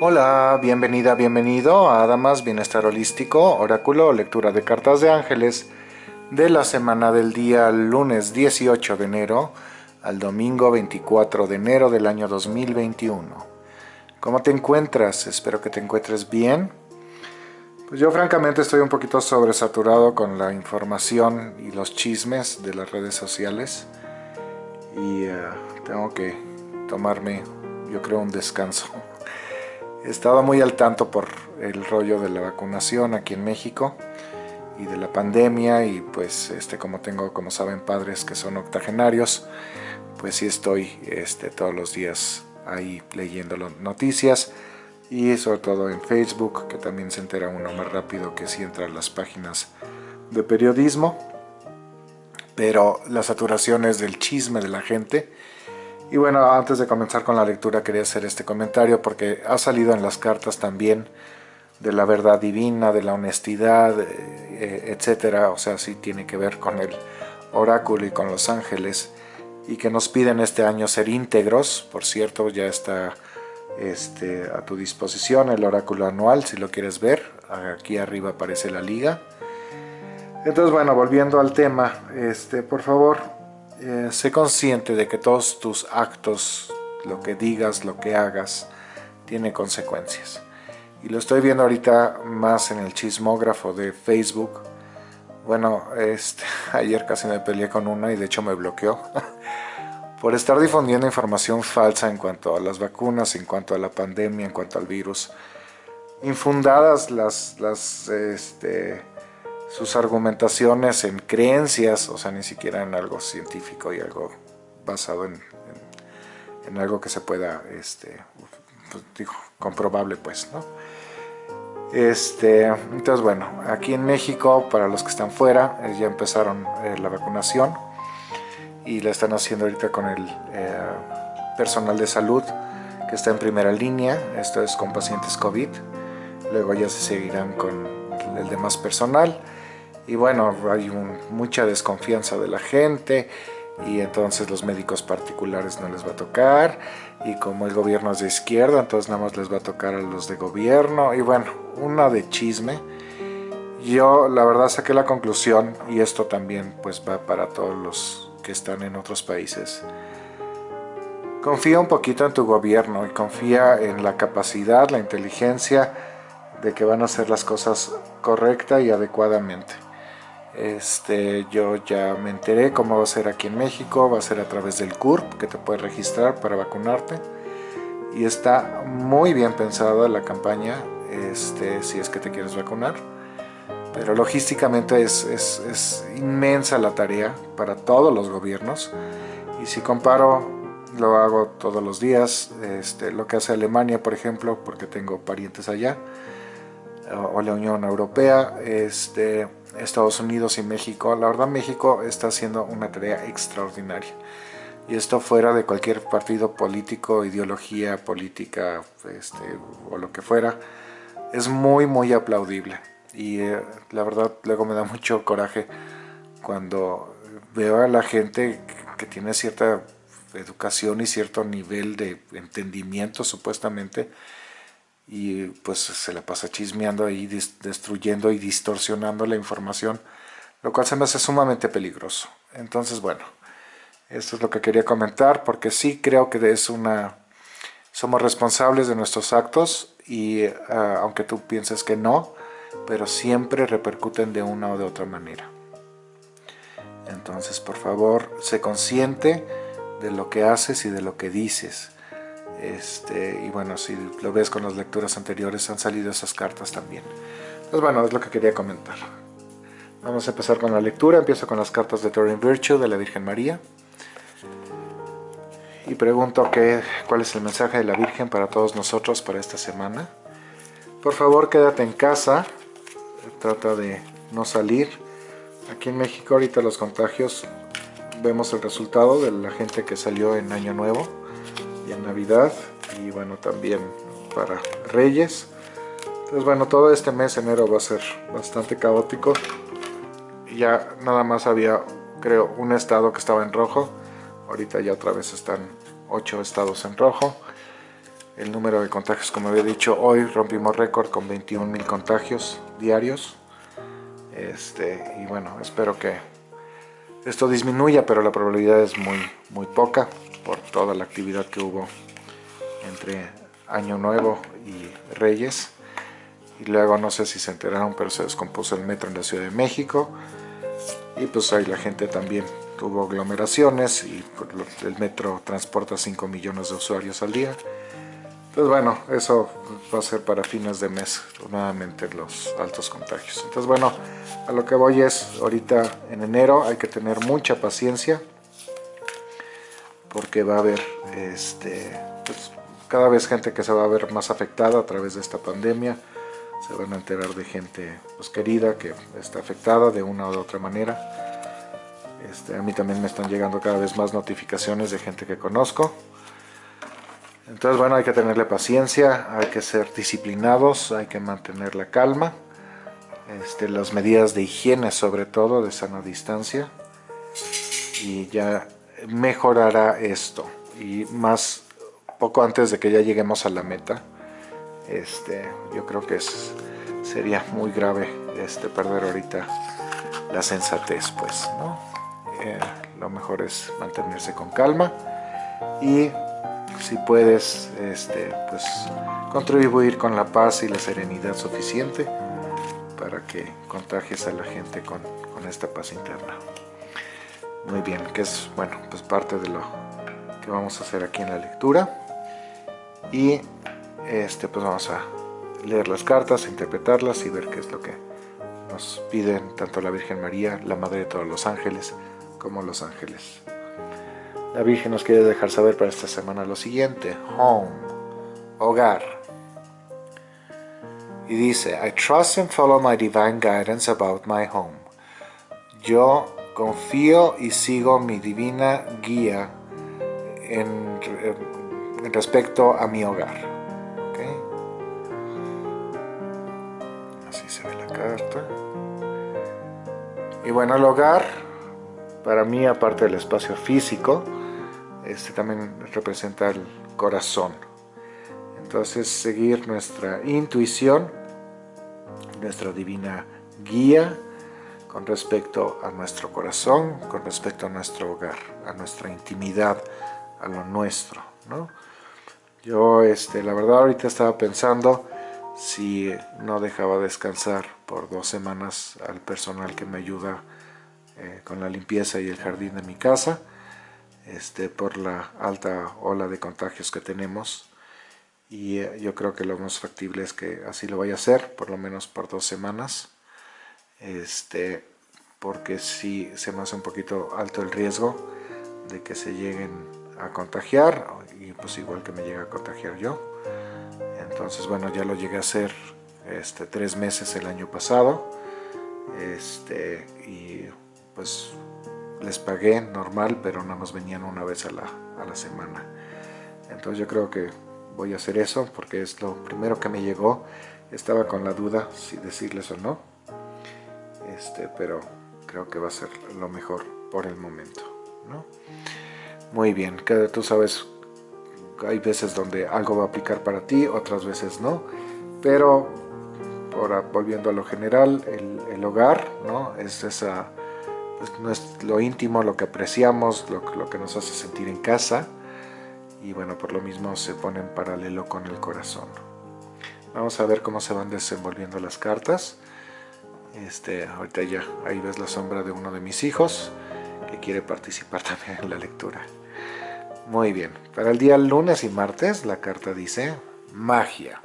Hola, bienvenida, bienvenido a Adamas Bienestar Holístico, Oráculo, lectura de cartas de ángeles de la semana del día lunes 18 de enero al domingo 24 de enero del año 2021. ¿Cómo te encuentras? Espero que te encuentres bien. Pues yo francamente estoy un poquito sobresaturado con la información y los chismes de las redes sociales y eh, tengo que tomarme, yo creo, un descanso. He estado muy al tanto por el rollo de la vacunación aquí en México y de la pandemia y pues este como tengo como saben padres que son octogenarios pues sí estoy este, todos los días ahí leyendo las noticias y sobre todo en Facebook que también se entera uno más rápido que si entra a las páginas de periodismo. Pero la saturación es del chisme de la gente y bueno, antes de comenzar con la lectura quería hacer este comentario porque ha salido en las cartas también de la verdad divina, de la honestidad, eh, etcétera. O sea, sí tiene que ver con el oráculo y con los ángeles y que nos piden este año ser íntegros. Por cierto, ya está este, a tu disposición el oráculo anual si lo quieres ver. Aquí arriba aparece la liga. Entonces, bueno, volviendo al tema, este, por favor, eh, sé consciente de que todos tus actos, lo que digas, lo que hagas, tiene consecuencias. Y lo estoy viendo ahorita más en el chismógrafo de Facebook. Bueno, este, ayer casi me peleé con una y de hecho me bloqueó. por estar difundiendo información falsa en cuanto a las vacunas, en cuanto a la pandemia, en cuanto al virus. Infundadas las, las este, sus argumentaciones en creencias, o sea, ni siquiera en algo científico y algo basado en, en, algo que se pueda, este, pues, comprobable, pues, ¿no? Este, entonces, bueno, aquí en México, para los que están fuera, eh, ya empezaron eh, la vacunación y la están haciendo ahorita con el eh, personal de salud que está en primera línea, esto es con pacientes COVID, luego ya se seguirán con el demás personal y bueno, hay mucha desconfianza de la gente y entonces los médicos particulares no les va a tocar y como el gobierno es de izquierda, entonces nada más les va a tocar a los de gobierno y bueno, una de chisme. Yo la verdad saqué la conclusión y esto también pues va para todos los que están en otros países. Confía un poquito en tu gobierno y confía en la capacidad, la inteligencia de que van a hacer las cosas correcta y adecuadamente. Este, yo ya me enteré cómo va a ser aquí en México, va a ser a través del CURP que te puedes registrar para vacunarte. Y está muy bien pensada la campaña este, si es que te quieres vacunar. Pero logísticamente es, es, inmensa la tarea para todos los gobiernos. Y si comparo lo hago todos los días este, lo que hace Alemania por ejemplo porque tengo parientes allá o la Unión Europea este, Estados Unidos y México. La verdad México está haciendo una tarea extraordinaria. Y esto fuera de cualquier partido político, ideología política este, o lo que fuera, es muy muy aplaudible. Y eh, la verdad luego me da mucho coraje cuando veo a la gente que tiene cierta educación y cierto nivel de entendimiento supuestamente y pues se la pasa chismeando ahí, destruyendo y distorsionando la información, lo cual se me hace sumamente peligroso. Entonces, bueno, esto es lo que quería comentar, porque sí creo que es una... Somos responsables de nuestros actos y ah, aunque tú pienses que no, pero siempre repercuten de una o de otra manera. Entonces, por favor, sé consciente de lo que haces y de lo que dices este, y bueno, si lo ves con las lecturas anteriores han salido esas cartas también. Pues bueno, es lo que quería comentar. Vamos a empezar con la lectura. Empiezo con las cartas de Turing Virtue de la Virgen María. Y pregunto que, cuál es el mensaje de la Virgen para todos nosotros para esta semana. Por favor, quédate en casa. Trata de no salir. Aquí en México ahorita los contagios vemos el resultado de la gente que salió en Año Nuevo y en Navidad y bueno también para Reyes. Entonces bueno todo este mes enero va a ser bastante caótico. Ya nada más había creo un estado que estaba en rojo. Ahorita ya otra vez están ocho estados en rojo. El número de contagios, como había dicho, hoy rompimos récord con 21 mil contagios diarios. Este, y bueno, espero que esto disminuya, pero la probabilidad es muy, muy poca por toda la actividad que hubo entre Año Nuevo y Reyes. Y luego no sé si se enteraron, pero se descompuso el metro en la Ciudad de México. Y pues ahí la gente también tuvo aglomeraciones y el metro transporta 5 millones de usuarios al día. Entonces bueno, eso va a ser para fines de mes, nuevamente los altos contagios. Entonces bueno, a lo que voy es, ahorita en enero hay que tener mucha paciencia, porque va a haber este, pues, cada vez gente que se va a ver más afectada a través de esta pandemia, se van a enterar de gente pues, querida que está afectada de una u otra manera. Este, a mí también me están llegando cada vez más notificaciones de gente que conozco, entonces, bueno, hay que tenerle paciencia, hay que ser disciplinados, hay que mantener la calma. Este, las medidas de higiene, sobre todo, de sana distancia. Y ya mejorará esto. Y más, poco antes de que ya lleguemos a la meta, este, yo creo que es, sería muy grave este, perder ahorita la sensatez, pues, ¿no? Eh, lo mejor es mantenerse con calma y si puedes este, pues, contribuir con la paz y la serenidad suficiente para que contagies a la gente con, esta paz interna. Muy bien, que es bueno, pues parte de lo que vamos a hacer aquí en la lectura. Y este, pues vamos a leer las cartas, interpretarlas y ver qué es lo que nos piden tanto la Virgen María, la Madre de todos los ángeles, como los ángeles. La Virgen nos quiere dejar saber para esta semana lo siguiente. Home, hogar. Y dice, I trust and follow my divine guidance about my home. Yo confío y sigo mi divina guía en, respecto a mi hogar. Así se ve la carta. Y bueno, el hogar, para mí, aparte del espacio físico, este también representa el corazón. Entonces seguir nuestra intuición, nuestra divina guía con respecto a nuestro corazón, con respecto a nuestro hogar, a nuestra intimidad, a lo nuestro. ¿no? Yo este, la verdad ahorita estaba pensando si no dejaba descansar por dos semanas al personal que me ayuda eh, con la limpieza y el jardín de mi casa este, por la alta ola de contagios que tenemos y eh, yo creo que lo más factible es que así lo vaya a hacer, por lo menos por dos semanas, este, porque si se me hace un poquito alto el riesgo de que se lleguen a contagiar y pues igual que me llegue a contagiar yo. Entonces bueno, ya lo llegué a hacer este, tres meses el año pasado este, y pues les pagué normal, pero no nos venían una vez a la, a la semana. Entonces yo creo que voy a hacer eso porque es lo primero que me llegó. Estaba con la duda si decirles o no, este, pero creo que va a ser lo mejor por el momento. ¿no? Muy bien, que tú sabes, hay veces donde algo va a aplicar para ti, otras veces no, pero ahora volviendo a lo general, el, el hogar ¿no? es esa pues, es lo íntimo, lo que apreciamos, lo, lo, que nos hace sentir en casa y bueno, por lo mismo se pone en paralelo con el corazón. Vamos a ver cómo se van desenvolviendo las cartas. Este, ahorita ya, ahí ves la sombra de uno de mis hijos que quiere participar también en la lectura. Muy bien, para el día lunes y martes la carta dice magia.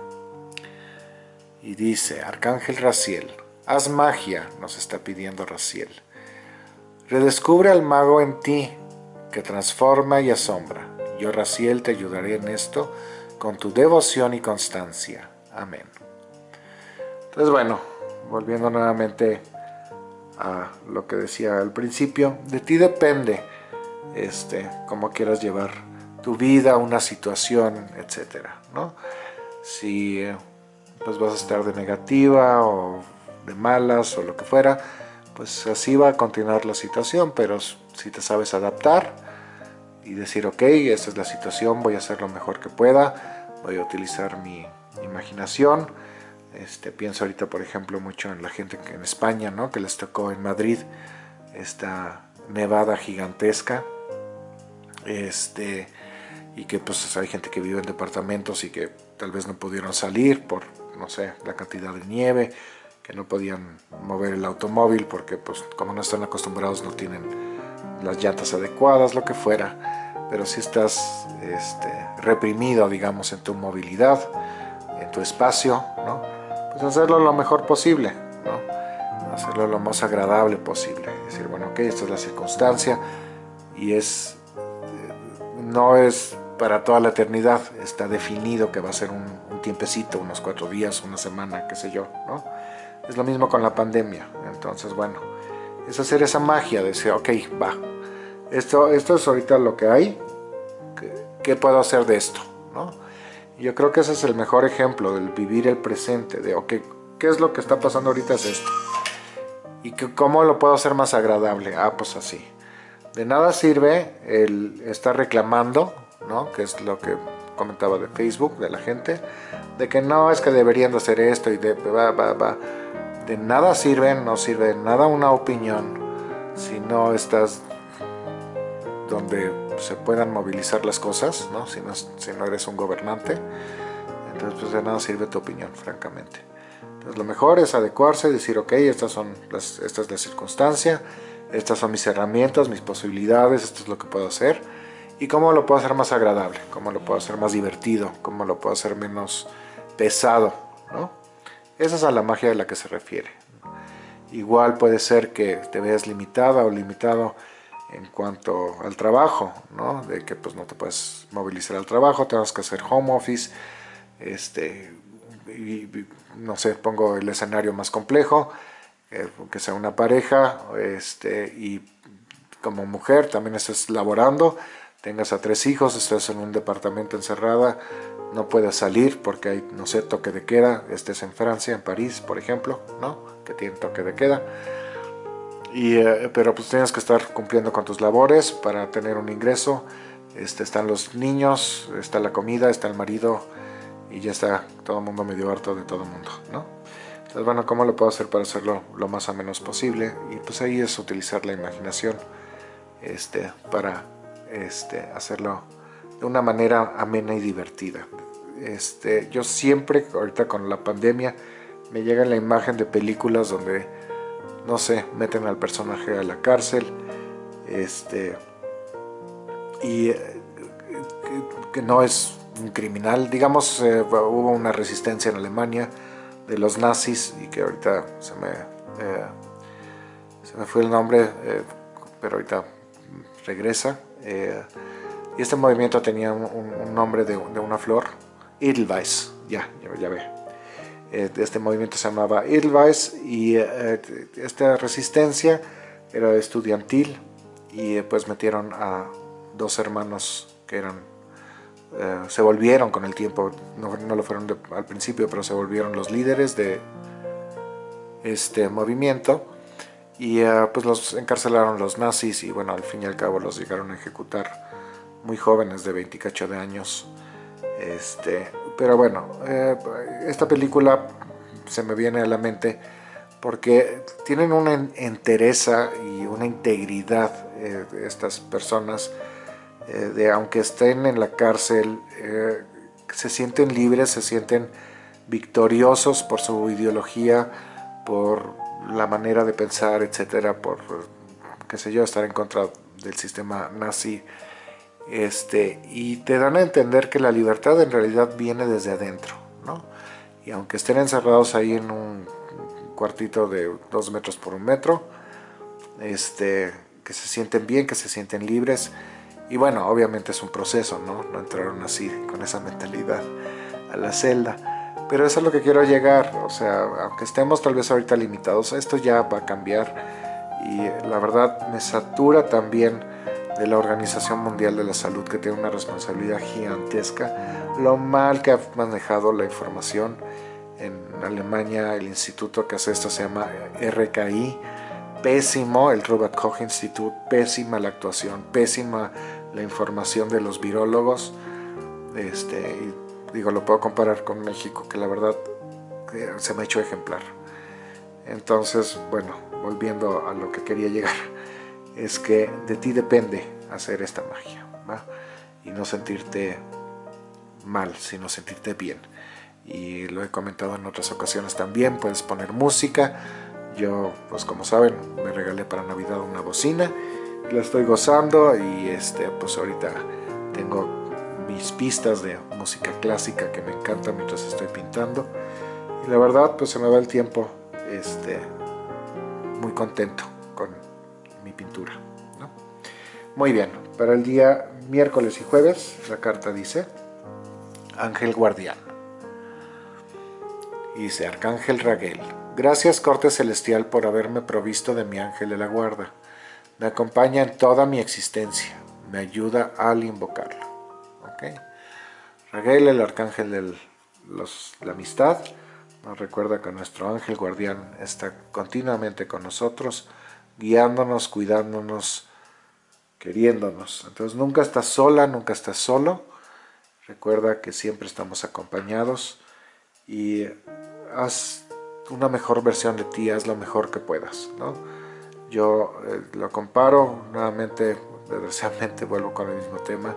Y dice, Arcángel Raciel, haz magia, nos está pidiendo Raciel. Redescubre al mago en ti, que transforma y asombra. Yo, Raciel, te ayudaré en esto con tu devoción y constancia. Amén. Entonces, bueno, volviendo nuevamente a lo que decía al principio, de ti depende este, cómo quieras llevar tu vida, una situación, etcétera, ¿no? Si pues vas a estar de negativa o de malas o lo que fuera, pues así va a continuar la situación, pero si te sabes adaptar y decir, ok, esta es la situación, voy a hacer lo mejor que pueda, voy a utilizar mi imaginación. Este, pienso ahorita, por ejemplo, mucho en la gente que en España, ¿no? que les tocó en Madrid esta nevada gigantesca. Este, y que pues hay gente que vive en departamentos y que tal vez no pudieron salir por, no sé, la cantidad de nieve, que no podían mover el automóvil porque pues como no están acostumbrados no tienen las llantas adecuadas, lo que fuera, pero si estás este, reprimido, digamos, en tu movilidad, en tu espacio, ¿no? Pues hacerlo lo mejor posible, ¿no? hacerlo lo más agradable posible, decir, bueno, ok, esta es la circunstancia y es, eh, no es para toda la eternidad, está definido que va a ser un, tiempecito, unos cuatro días, una semana, qué sé yo, ¿no? Es lo mismo con la pandemia, entonces bueno, es hacer esa magia de decir, ok, va, esto, esto es ahorita lo que hay, ¿qué, puedo hacer de esto? ¿no? Yo creo que ese es el mejor ejemplo del vivir el presente, de ok, ¿qué es lo que está pasando ahorita es esto? ¿Y que, cómo lo puedo hacer más agradable? Ah, pues así. De nada sirve el estar reclamando, ¿no? Que es lo que comentaba de Facebook, de la gente, de que no, es que deberían de hacer esto y de va, va, va. De nada sirve, no sirve de nada una opinión si no estás donde se puedan movilizar las cosas, ¿no? Si, no, si no eres un gobernante, entonces pues de nada sirve tu opinión, francamente. Entonces lo mejor es adecuarse, decir, ok, estas son las, esta es la circunstancia, estas son mis herramientas, mis posibilidades, esto es lo que puedo hacer, y cómo lo puedo hacer más agradable, cómo lo puedo hacer más divertido, cómo lo puedo hacer menos pesado, ¿no? Esa es a la magia de la que se refiere. Igual puede ser que te veas limitada o limitado en cuanto al trabajo, ¿no? De que pues no te puedes movilizar al trabajo, tengas que hacer home office, este, y, no sé, pongo el escenario más complejo, eh, que sea una pareja, este, y como mujer también estás laborando, tengas a tres hijos, estás en un departamento encerrada, no puedes salir porque hay, no sé, toque de queda, estés en Francia, en París, por ejemplo, ¿no? Que tiene toque de queda eh, pero pues tienes que estar cumpliendo con tus labores para tener un ingreso. Este, están los niños, está la comida, está el marido y ya está todo el mundo medio harto de todo el mundo, ¿no? Entonces, bueno, ¿cómo lo puedo hacer para hacerlo lo más o menos posible? Y pues ahí es utilizar la imaginación este, para este, hacerlo de una manera amena y divertida. Este, yo siempre, ahorita con la pandemia, me llega la imagen de películas donde no sé, meten al personaje a la cárcel, este, y eh, que, no es un criminal, digamos, eh, hubo una resistencia en Alemania de los nazis y que ahorita se me, eh, se me fue el nombre, pero ahorita regresa. y este movimiento tenía un, nombre de, una flor, Edelweiss, ya, ya, ya ve. Eh, este movimiento se llamaba Edelweiss y eh, esta resistencia era estudiantil y eh, pues metieron a dos hermanos que eran se volvieron con el tiempo no, lo fueron al principio pero se volvieron los líderes de este movimiento y pues los encarcelaron los nazis y bueno al fin y al cabo los llegaron a ejecutar muy jóvenes de 28 de años este, pero bueno, eh, esta película se me viene a la mente porque tienen una entereza y una integridad eh, estas personas eh, de aunque estén en la cárcel se sienten libres, se sienten victoriosos por su ideología, por la manera de pensar, etcétera, por qué sé yo, estar en contra del sistema nazi este, y te dan a entender que la libertad en realidad viene desde adentro, ¿no? Y aunque estén encerrados ahí en un cuartito de dos metros por un metro, este, que se sienten bien, que se sienten libres, y bueno, obviamente es un proceso, ¿no? No entraron así, con esa mentalidad a la celda, pero eso es lo que quiero llegar, o sea, aunque estemos tal vez ahorita limitados, esto ya va a cambiar, y la verdad me satura también de la Organización Mundial de la Salud que tiene una responsabilidad gigantesca, lo mal que ha manejado la información. En Alemania el instituto que hace esto se llama RKI, pésimo el Robert Koch Institute, pésima la actuación, pésima la información de los virólogos. Este, digo, lo puedo comparar con México, que la verdad eh, se me ha hecho ejemplar. Entonces, bueno, volviendo a lo que quería llegar, es que de ti depende hacer esta magia. Y no sentirte mal, sino sentirte bien. Y lo he comentado en otras ocasiones también, puedes poner música. Yo, pues como saben, me regalé para Navidad una bocina, la estoy gozando y este, pues ahorita tengo mis pistas de música clásica que me encanta mientras estoy pintando. Y la verdad, pues se me va el tiempo este, muy contento con pintura. Muy bien, para el día miércoles y jueves la carta dice Ángel Guardián. dice Arcángel Raguel. Gracias Corte Celestial por haberme provisto de mi ángel de la guarda. Me acompaña en toda mi existencia. Me ayuda al invocarlo. ¿Okay? Raguel, el arcángel de la amistad, nos recuerda que nuestro ángel guardián está continuamente con nosotros, guiándonos, cuidándonos, queriéndonos. Entonces nunca estás sola, nunca estás solo. Recuerda que siempre estamos acompañados y haz una mejor versión de ti, haz lo mejor que puedas. ¿no? Yo eh, lo comparo, nuevamente, desgraciadamente vuelvo con el mismo tema,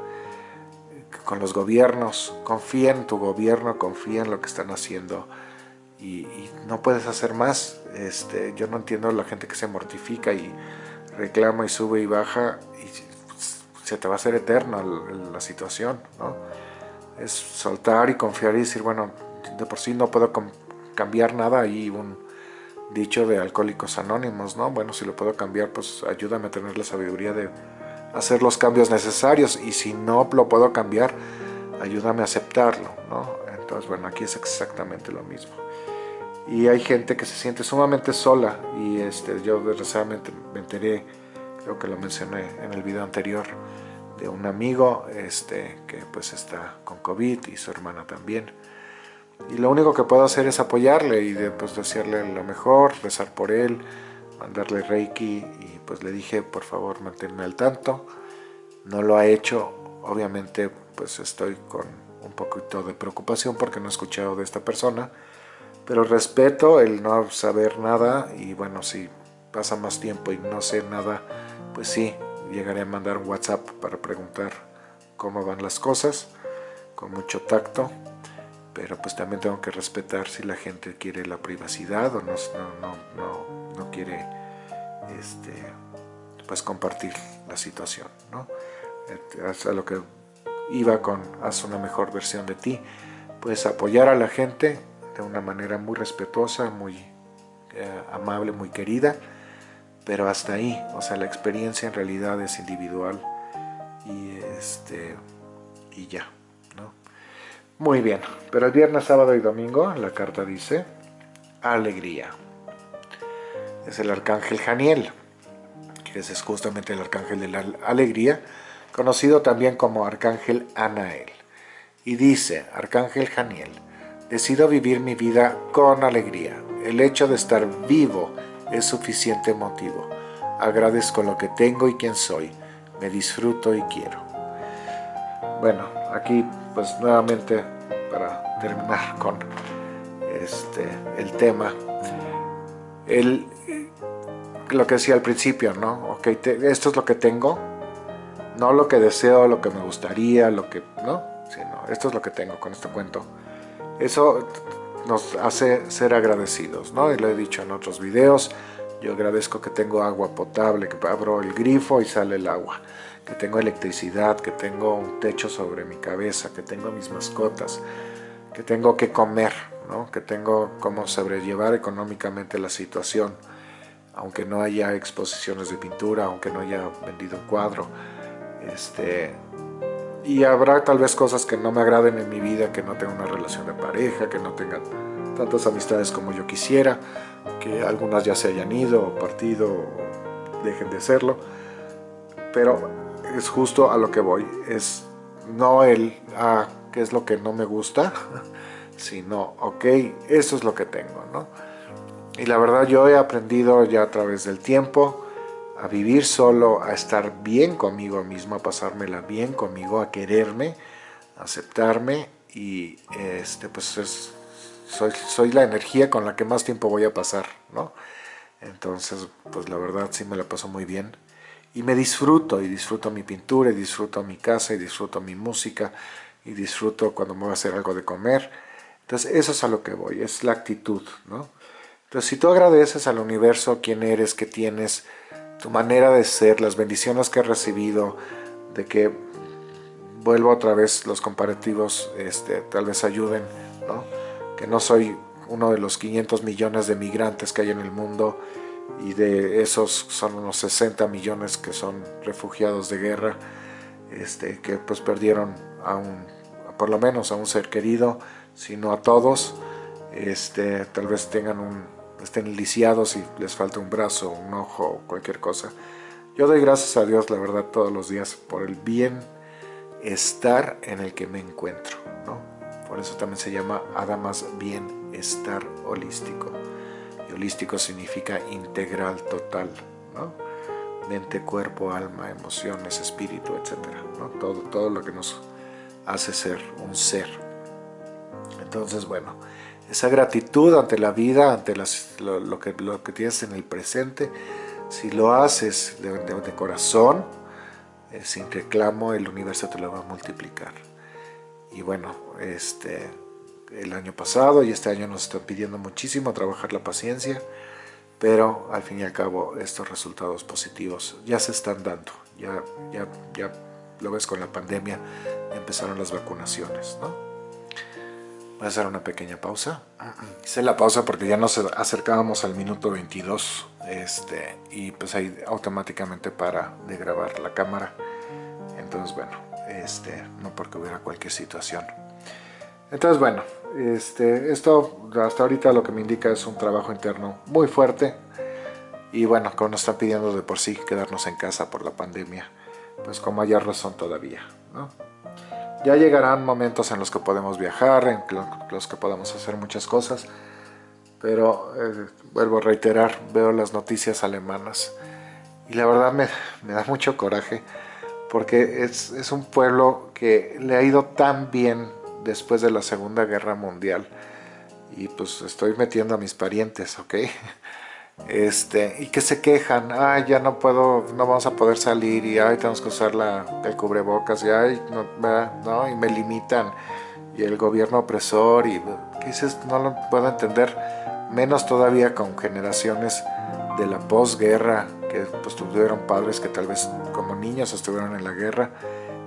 con los gobiernos. Confía en tu gobierno, confía en lo que están haciendo y, no puedes hacer más. Este, yo no entiendo la gente que se mortifica y reclama y sube y baja y se te va a hacer eterna la situación. ¿no? es soltar y confiar y decir, bueno, de por sí no puedo cambiar nada, y un dicho de alcohólicos anónimos, ¿no? Bueno, si lo puedo cambiar, pues ayúdame a tener la sabiduría de hacer los cambios necesarios y si no lo puedo cambiar, ayúdame a aceptarlo, ¿no? Entonces, bueno, aquí es exactamente lo mismo. Y hay gente que se siente sumamente sola y este, yo desgraciadamente me enteré, creo que lo mencioné en el video anterior, de un amigo este, que pues está con COVID y su hermana también. Y lo único que puedo hacer es apoyarle y de, pues, decirle lo mejor, rezar por él, mandarle reiki y pues le dije por favor manténme al tanto. No lo ha hecho, obviamente pues estoy con un poquito de preocupación porque no he escuchado de esta persona, pero respeto el no saber nada y bueno, si pasa más tiempo y no sé nada, pues sí, llegaré a mandar un WhatsApp para preguntar cómo van las cosas, con mucho tacto, pero pues también tengo que respetar si la gente quiere la privacidad o no, no, no, no quiere este, pues compartir la situación. ¿no? A lo que iba con haz una mejor versión de ti, pues apoyar a la gente de una manera muy respetuosa, muy eh, amable, muy querida, pero hasta ahí, o sea, la experiencia en realidad es individual y, este, y ya, ¿no? Muy bien, pero el viernes, sábado y domingo la carta dice alegría. Es el arcángel Janiel, que es justamente el arcángel de la alegría, conocido también como arcángel Anael. Y dice, arcángel Janiel, decido vivir mi vida con alegría. El hecho de estar vivo es suficiente motivo. Agradezco lo que tengo y quien soy. Me disfruto y quiero. Bueno, aquí pues nuevamente para terminar con este, el tema. El, lo que decía al principio, ¿no? Ok, esto es lo que tengo, no lo que deseo, lo que me gustaría, lo que, ¿no? Sino, esto es lo que tengo con este cuento. Eso nos hace ser agradecidos, ¿no? Y lo he dicho en otros videos, yo agradezco que tengo agua potable, que abro el grifo y sale el agua, que tengo electricidad, que tengo un techo sobre mi cabeza, que tengo mis mascotas, que tengo que comer, ¿no? que tengo cómo sobrellevar económicamente la situación, aunque no haya exposiciones de pintura, aunque no haya vendido un cuadro. Este, y habrá tal vez cosas que no me agraden en mi vida, que no tenga una relación de pareja, que no tenga tantas amistades como yo quisiera, que algunas ya se hayan ido o partido o dejen de serlo, pero es justo a lo que voy, es no el, ah, qué es lo que no me gusta, sino, ok, eso es lo que tengo, ¿no? Y la verdad yo he aprendido ya a través del tiempo, a vivir solo, a estar bien conmigo mismo, a pasármela bien conmigo, a quererme, a aceptarme y este, pues soy, soy la energía con la que más tiempo voy a pasar, ¿no? Entonces, pues la verdad sí me la paso muy bien. Y me disfruto, y disfruto mi pintura, y disfruto mi casa, y disfruto mi música, y disfruto cuando me voy a hacer algo de comer. Entonces, eso es a lo que voy, es la actitud, ¿no? Entonces, si tú agradeces al universo quién eres, qué tienes, tu manera de ser, las bendiciones que has recibido, de que vuelvo otra vez los comparativos, este, tal vez ayuden, ¿no? Que no soy uno de los 500 millones de migrantes que hay en el mundo y de esos son unos 60 millones que son refugiados de guerra, este, que pues perdieron a un, por lo menos a un ser querido, sino a todos, este, tal vez tengan un, estén lisiados y les falta un brazo, un ojo cualquier cosa. Yo doy gracias a Dios, la verdad, todos los días por el bien estar en el que me encuentro. ¿no? Por eso también se llama Adamas Bienestar Holístico. Y holístico significa integral, total. ¿no? Mente, cuerpo, alma, emociones, espíritu, etc. ¿no? Todo, todo lo que nos hace ser un ser. Entonces, bueno, esa gratitud ante la vida, ante lo, que, tienes en el presente, si lo haces de, corazón, eh, sin reclamo, el universo te lo va a multiplicar. Y bueno, este, el año pasado y este año nos están pidiendo muchísimo trabajar la paciencia, pero al fin y al cabo estos resultados positivos ya se están dando, ya, ya, ya lo ves con la pandemia, empezaron las vacunaciones, ¿no? Voy a hacer una pequeña pausa. Hice la pausa porque ya nos acercábamos al minuto 22 este, y pues ahí automáticamente para de grabar la cámara. Entonces bueno, este, no porque hubiera cualquier situación. Entonces bueno, este, esto hasta ahorita lo que me indica es un trabajo interno muy fuerte. Y bueno, como nos están pidiendo de por sí quedarnos en casa por la pandemia, pues como haya razón todavía, ¿no? Ya llegarán momentos en los que podemos viajar, en los que podemos hacer muchas cosas, pero eh, vuelvo a reiterar, veo las noticias alemanas y la verdad me, da mucho coraje porque es, es, un pueblo que le ha ido tan bien después de la Segunda Guerra Mundial y pues estoy metiendo a mis parientes, ¿ok? este, y que se quejan, ay, ya no puedo, no vamos a poder salir, y ay, tenemos que usar la, el cubrebocas, y ay, no, y me limitan, y el gobierno opresor, y ¿qué dices? No lo puedo entender, menos todavía con generaciones de la posguerra, que pues tuvieron padres que tal vez como niños estuvieron en la guerra,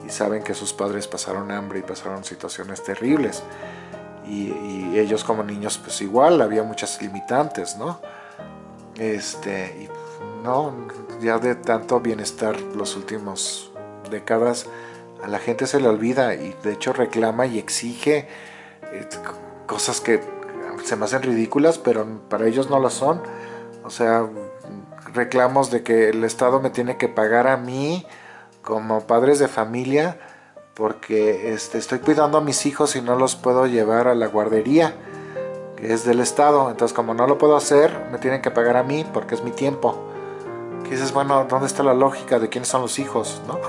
y saben que sus padres pasaron hambre y pasaron situaciones terribles, y, y ellos como niños pues igual, había muchas limitantes, ¿no? Este, no, ya de tanto bienestar los últimos décadas, a la gente se le olvida y de hecho reclama y exige eh, cosas que se me hacen ridículas, pero para ellos no lo son. O sea, reclamos de que el Estado me tiene que pagar a mí como padres de familia porque este, estoy cuidando a mis hijos y no los puedo llevar a la guardería que es del Estado. Entonces, como no lo puedo hacer, me tienen que pagar a mí porque es mi tiempo. Que dices, bueno, ¿dónde está la lógica de quiénes son los hijos? ¿no?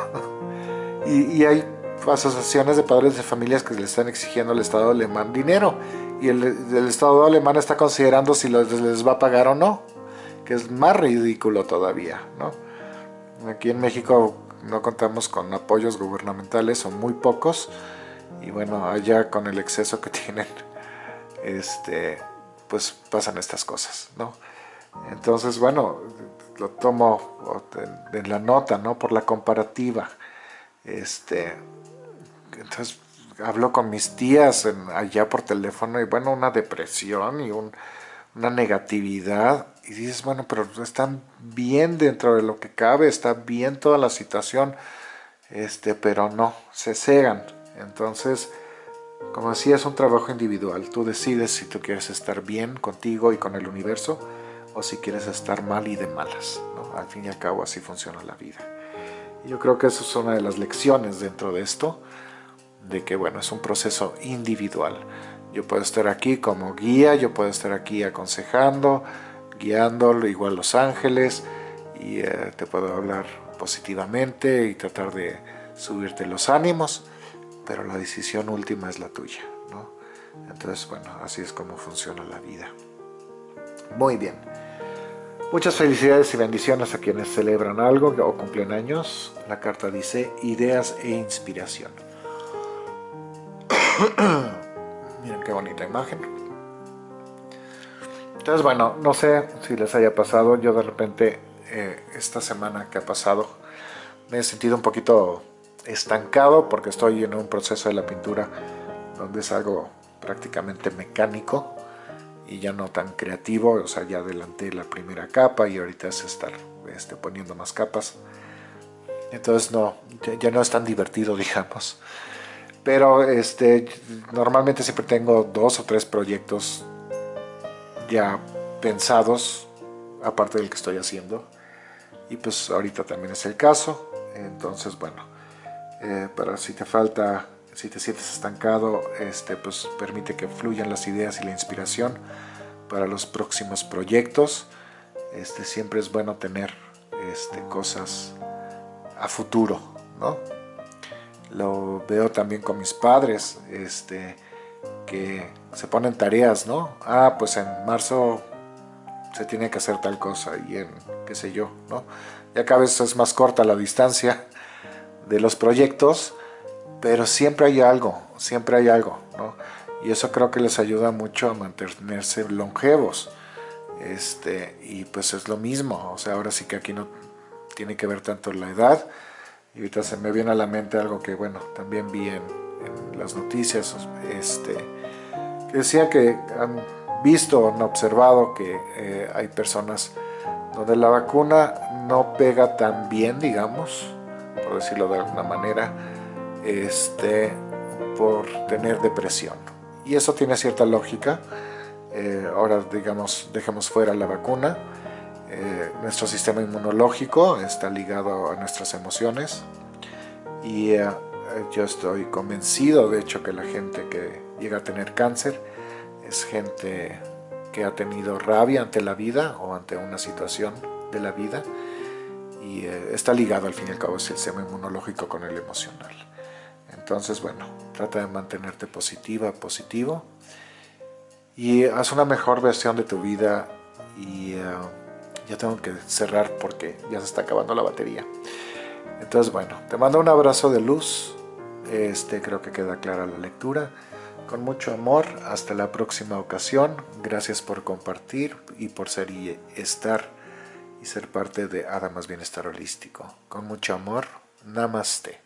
y, hay asociaciones de padres de familias que le están exigiendo al Estado alemán dinero. Y el, Estado alemán está considerando si les va a pagar o no. Que es más ridículo todavía, ¿no? Aquí en México no contamos con apoyos gubernamentales, son muy pocos. Y bueno, allá con el exceso que tienen este, pues pasan estas cosas, ¿no? Entonces, bueno, lo tomo en la nota, ¿no? Por la comparativa. Este, entonces, hablo con mis tías allá por teléfono y bueno, una depresión y una negatividad. Y dices, bueno, pero están bien dentro de lo que cabe, está bien toda la situación, este, pero no, se cegan. Entonces, como decía, es un trabajo individual. Tú decides si tú quieres estar bien contigo y con el universo o si quieres estar mal y de malas. Al fin y al cabo así funciona la vida. Yo creo que eso es una de las lecciones dentro de esto, de que bueno, es un proceso individual. Yo puedo estar aquí como guía, yo puedo estar aquí aconsejando, guiándolo, igual los ángeles, y eh, te puedo hablar positivamente y tratar de subirte los ánimos pero la decisión última es la tuya, ¿no? Entonces, bueno, así es como funciona la vida. Muy bien. Muchas felicidades y bendiciones a quienes celebran algo o cumplen años. La carta dice ideas e inspiración. Miren qué bonita imagen. Entonces, bueno, no sé si les haya pasado. Yo de repente, eh, esta semana que ha pasado, me he sentido un poquito estancado porque estoy en un proceso de la pintura donde es algo prácticamente mecánico y ya no tan creativo, o sea, ya adelanté la primera capa y ahorita es estar este, poniendo más capas. Entonces no, ya, no es tan divertido, digamos. Pero este, normalmente siempre tengo dos o tres proyectos ya pensados, aparte del que estoy haciendo. Y pues ahorita también es el caso. Entonces, bueno, eh, para si te falta si te sientes estancado, este, pues permite que fluyan las ideas y la inspiración para los próximos proyectos. Este, siempre es bueno tener este, cosas a futuro, ¿no? Lo veo también con mis padres, este, que se ponen tareas, ¿no? Ah, pues en marzo se tiene que hacer tal cosa y en qué sé yo, ¿no? Ya cada vez es más corta la distancia de los proyectos, pero siempre hay algo, siempre hay algo, ¿no? Y eso creo que les ayuda mucho a mantenerse longevos. Este, y pues es lo mismo, o sea, ahora sí que aquí no tiene que ver tanto la edad. Y ahorita se me viene a la mente algo que, bueno, también vi en, las noticias, este, que decía que han visto, han observado que eh, hay personas donde la vacuna no pega tan bien, digamos, por decirlo de alguna manera, este, por tener depresión. Y eso tiene cierta lógica. Eh, ahora, digamos, dejemos fuera la vacuna. Eh, nuestro sistema inmunológico está ligado a nuestras emociones. Y eh, yo estoy convencido, de hecho, que la gente que llega a tener cáncer es gente que ha tenido rabia ante la vida o ante una situación de la vida y está ligado al fin y al cabo el sistema inmunológico con el emocional. Entonces, bueno, trata de mantenerte positiva, positivo y haz una mejor versión de tu vida y eh, ya tengo que cerrar porque ya se está acabando la batería. Entonces, bueno, te mando un abrazo de luz. Este, creo que queda clara la lectura. Con mucho amor, hasta la próxima ocasión. Gracias por compartir y por ser y estar y ser parte de Adamas Bienestar Holístico. Con mucho amor, Namaste.